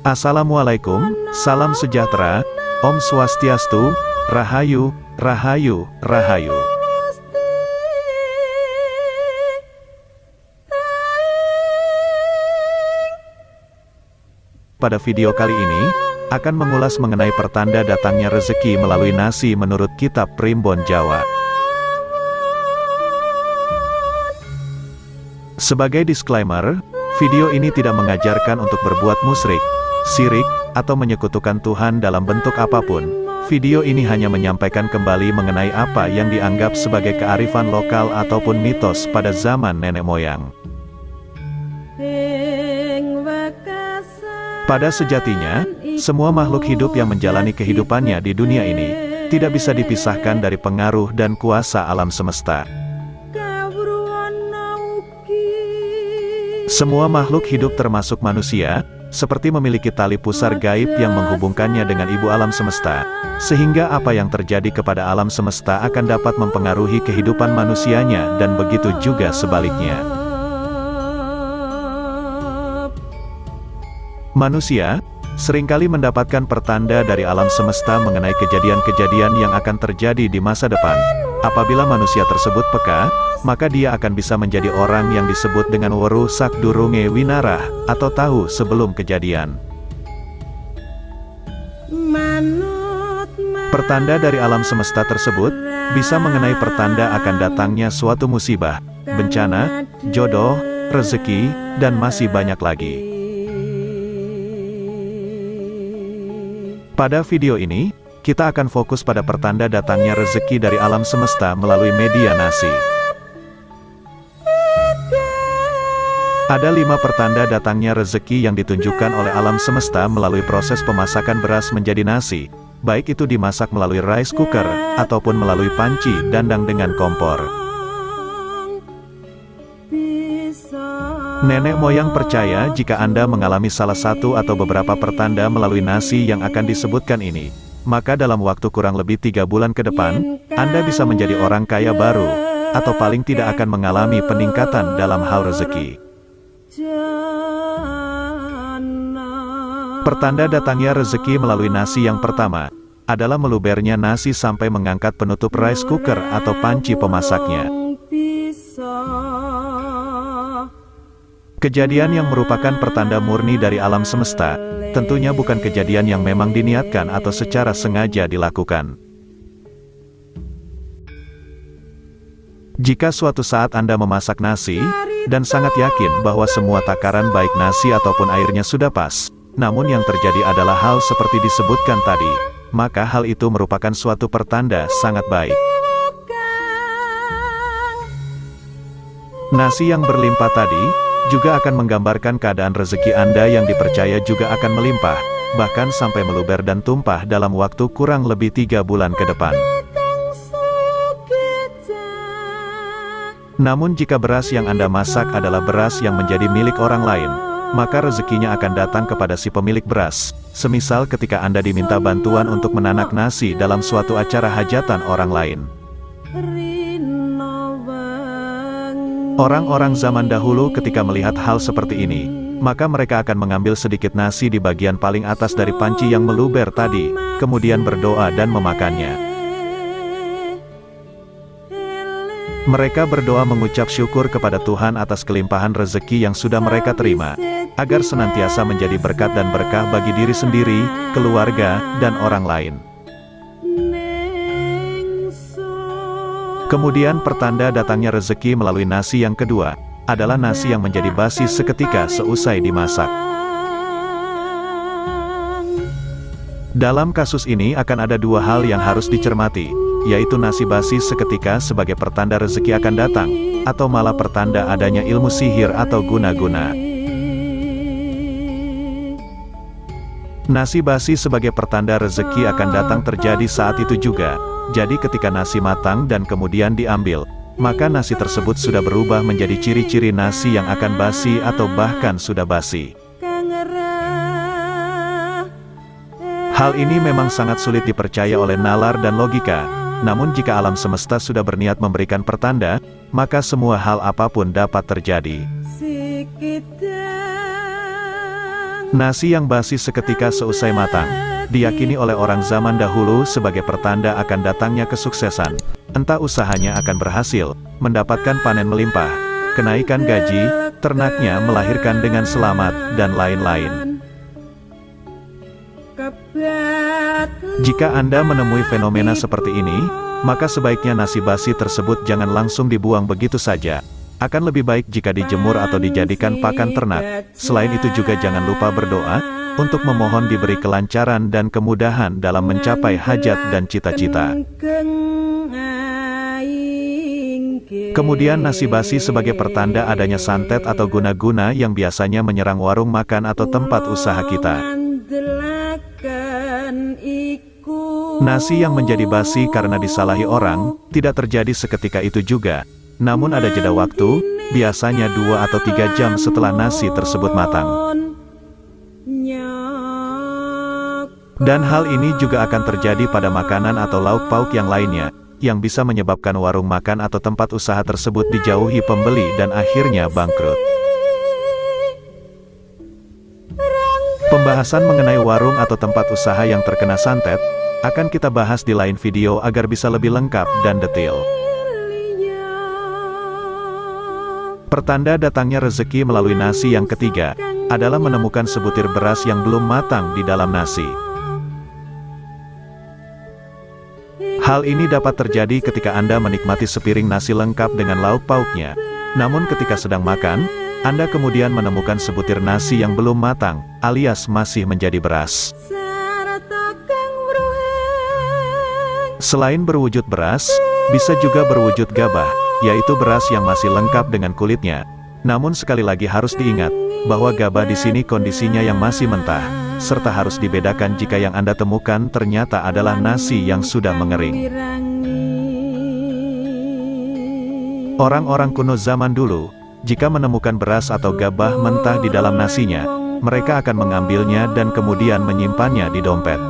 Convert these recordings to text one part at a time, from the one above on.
Assalamualaikum, salam sejahtera, Om Swastiastu, Rahayu, Rahayu, Rahayu. Pada video kali ini, akan mengulas mengenai pertanda datangnya rezeki melalui nasi menurut kitab Primbon Jawa. Sebagai disclaimer, video ini tidak mengajarkan untuk berbuat musyrik, sirik, atau menyekutukan Tuhan dalam bentuk apa pun. Video ini hanya menyampaikan kembali mengenai apa yang dianggap sebagai kearifan lokal ataupun mitos pada zaman nenek moyang. Pada sejatinya, semua makhluk hidup yang menjalani kehidupannya di dunia ini, tidak bisa dipisahkan dari pengaruh dan kuasa alam semesta. Semua makhluk hidup termasuk manusia, seperti memiliki tali pusar gaib yang menghubungkannya dengan ibu alam semesta, sehingga apa yang terjadi kepada alam semesta akan dapat mempengaruhi kehidupan manusianya dan begitu juga sebaliknya. Manusia, sering kali mendapatkan pertanda dari alam semesta mengenai kejadian-kejadian yang akan terjadi di masa depan. Apabila manusia tersebut peka, maka dia akan bisa menjadi orang yang disebut dengan weruh sak durunge winarah, atau tahu sebelum kejadian. Pertanda dari alam semesta tersebut, bisa mengenai pertanda akan datangnya suatu musibah, bencana, jodoh, rezeki, dan masih banyak lagi. Pada video ini, kita akan fokus pada pertanda datangnya rezeki dari alam semesta melalui media nasi. Ada lima pertanda datangnya rezeki yang ditunjukkan oleh alam semesta melalui proses pemasakan beras menjadi nasi, baik itu dimasak melalui rice cooker, ataupun melalui panci dandang dengan kompor. Nenek moyang percaya jika Anda mengalami salah satu atau beberapa pertanda melalui nasi yang akan disebutkan ini, maka dalam waktu kurang lebih tiga bulan ke depan, Anda bisa menjadi orang kaya baru, atau paling tidak akan mengalami peningkatan dalam hal rezeki. Pertanda datangnya rezeki melalui nasi yang pertama, adalah melubernya nasi sampai mengangkat penutup rice cooker atau panci pemasaknya. Kejadian yang merupakan pertanda murni dari alam semesta, tentunya bukan kejadian yang memang diniatkan atau secara sengaja dilakukan. Jika suatu saat Anda memasak nasi, dan sangat yakin bahwa semua takaran baik nasi ataupun airnya sudah pas, namun yang terjadi adalah hal seperti disebutkan tadi, maka hal itu merupakan suatu pertanda sangat baik. Nasi yang berlimpah tadi, juga akan menggambarkan keadaan rezeki Anda yang dipercaya juga akan melimpah, bahkan sampai meluber dan tumpah dalam waktu kurang lebih tiga bulan ke depan. Namun jika beras yang Anda masak adalah beras yang menjadi milik orang lain, maka rezekinya akan datang kepada si pemilik beras, semisal ketika Anda diminta bantuan untuk menanak nasi dalam suatu acara hajatan orang lain. Orang-orang zaman dahulu ketika melihat hal seperti ini, maka mereka akan mengambil sedikit nasi di bagian paling atas dari panci yang meluber tadi, kemudian berdoa dan memakannya. Mereka berdoa mengucap syukur kepada Tuhan atas kelimpahan rezeki yang sudah mereka terima, agar senantiasa menjadi berkat dan berkah bagi diri sendiri, keluarga, dan orang lain. Kemudian pertanda datangnya rezeki melalui nasi yang kedua, adalah nasi yang menjadi basi seketika seusai dimasak. Dalam kasus ini akan ada dua hal yang harus dicermati, yaitu nasi basi seketika sebagai pertanda rezeki akan datang, atau malah pertanda adanya ilmu sihir atau guna-guna. Nasi basi sebagai pertanda rezeki akan datang terjadi saat itu juga, jadi ketika nasi matang dan kemudian diambil, maka nasi tersebut sudah berubah menjadi ciri-ciri nasi yang akan basi atau bahkan sudah basi. Hal ini memang sangat sulit dipercaya oleh nalar dan logika, namun jika alam semesta sudah berniat memberikan pertanda, maka semua hal apa pun dapat terjadi. Nasi yang basi seketika seusai matang, diyakini oleh orang zaman dahulu sebagai pertanda akan datangnya kesuksesan. Entah usahanya akan berhasil, mendapatkan panen melimpah, kenaikan gaji, ternaknya melahirkan dengan selamat, dan lain-lain. Jika Anda menemui fenomena seperti ini, maka sebaiknya nasi basi tersebut jangan langsung dibuang begitu saja, akan lebih baik jika dijemur atau dijadikan pakan ternak. Selain itu juga jangan lupa berdoa, untuk memohon diberi kelancaran dan kemudahan dalam mencapai hajat dan cita-cita. Kemudian nasi basi sebagai pertanda adanya santet atau guna-guna yang biasanya menyerang warung makan atau tempat usaha kita. Nasi yang menjadi basi karena disalahi orang, tidak terjadi seketika itu juga, namun ada jeda waktu, biasanya dua atau tiga jam setelah nasi tersebut matang. Dan hal ini juga akan terjadi pada makanan atau lauk pauk yang lainnya, yang bisa menyebabkan warung makan atau tempat usaha tersebut dijauhi pembeli dan akhirnya bangkrut. Pembahasan mengenai warung atau tempat usaha yang terkena santet, akan kita bahas di lain video agar bisa lebih lengkap dan detail. Pertanda datangnya rezeki melalui nasi yang ketiga, adalah menemukan sebutir beras yang belum matang di dalam nasi. Hal ini dapat terjadi ketika Anda menikmati sepiring nasi lengkap dengan lauk pauknya. Namun ketika sedang makan, Anda kemudian menemukan sebutir nasi yang belum matang, alias masih menjadi beras. Selain berwujud beras, bisa juga berwujud gabah, yaitu beras yang masih lengkap dengan kulitnya. Namun sekali lagi harus diingat, bahwa gabah di sini kondisinya yang masih mentah, serta harus dibedakan jika yang Anda temukan ternyata adalah nasi yang sudah mengering. Orang-orang kuno zaman dulu, jika menemukan beras atau gabah mentah di dalam nasinya, mereka akan mengambilnya dan kemudian menyimpannya di dompet.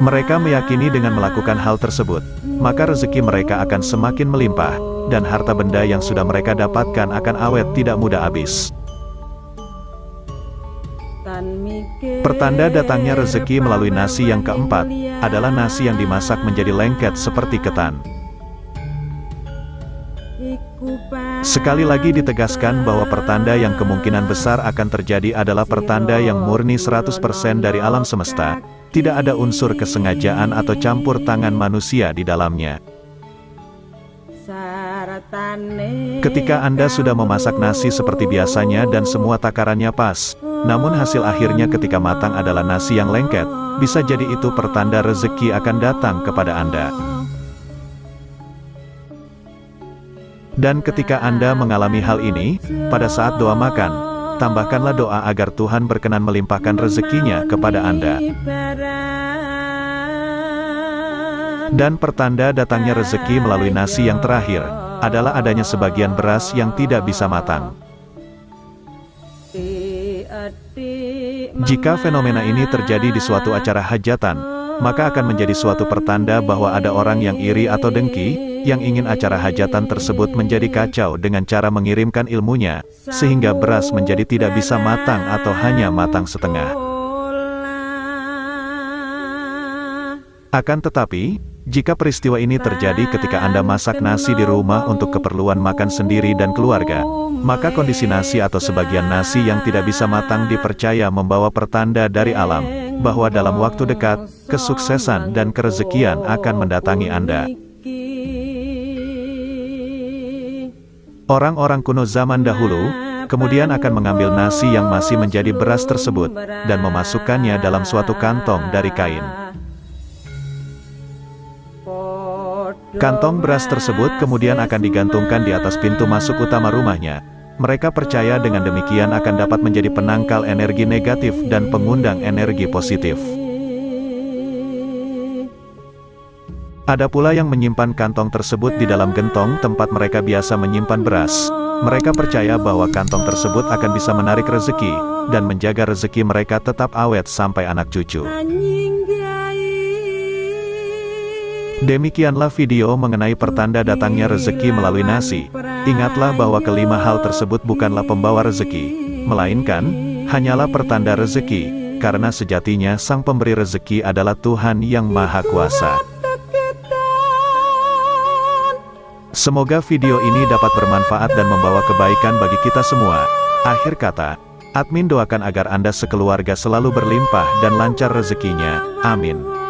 Mereka meyakini dengan melakukan hal tersebut, maka rezeki mereka akan semakin melimpah, dan harta benda yang sudah mereka dapatkan akan awet tidak mudah habis. Pertanda datangnya rezeki melalui nasi yang keempat, adalah nasi yang dimasak menjadi lengket seperti ketan. Sekali lagi ditegaskan bahwa pertanda yang kemungkinan besar akan terjadi adalah pertanda yang murni 100% dari alam semesta, tidak ada unsur kesengajaan atau campur tangan manusia di dalamnya. Ketika Anda sudah memasak nasi seperti biasanya dan semua takarannya pas, namun hasil akhirnya ketika matang adalah nasi yang lengket, bisa jadi itu pertanda rezeki akan datang kepada Anda. Dan ketika Anda mengalami hal ini, pada saat doa makan, tambahkanlah doa agar Tuhan berkenan melimpahkan rezekinya kepada Anda. Dan pertanda datangnya rezeki melalui nasi yang terakhir, adalah adanya sebagian beras yang tidak bisa matang. Jika fenomena ini terjadi di suatu acara hajatan, maka akan menjadi suatu pertanda bahwa ada orang yang iri atau dengki, yang ingin acara hajatan tersebut menjadi kacau dengan cara mengirimkan ilmunya, sehingga beras menjadi tidak bisa matang atau hanya matang setengah. Akan tetapi, jika peristiwa ini terjadi ketika Anda masak nasi di rumah untuk keperluan makan sendiri dan keluarga, maka kondisi nasi atau sebagian nasi yang tidak bisa matang dipercaya membawa pertanda dari alam, bahwa dalam waktu dekat, kesuksesan dan kerezekian akan mendatangi Anda. Orang-orang kuno zaman dahulu, kemudian akan mengambil nasi yang masih menjadi beras tersebut, dan memasukkannya dalam suatu kantong dari kain. Kantong beras tersebut kemudian akan digantungkan di atas pintu masuk utama rumahnya. Mereka percaya dengan demikian akan dapat menjadi penangkal energi negatif dan pengundang energi positif. Ada pula yang menyimpan kantong tersebut di dalam gentong tempat mereka biasa menyimpan beras. Mereka percaya bahwa kantong tersebut akan bisa menarik rezeki, dan menjaga rezeki mereka tetap awet sampai anak cucu. Demikianlah video mengenai pertanda datangnya rezeki melalui nasi. Ingatlah bahwa kelima hal tersebut bukanlah pembawa rezeki, melainkan hanyalah pertanda rezeki, karena sejatinya Sang Pemberi rezeki adalah Tuhan yang Maha Kuasa. Semoga video ini dapat bermanfaat dan membawa kebaikan bagi kita semua. Akhir kata, admin doakan agar Anda sekeluarga selalu berlimpah dan lancar rezekinya. Amin.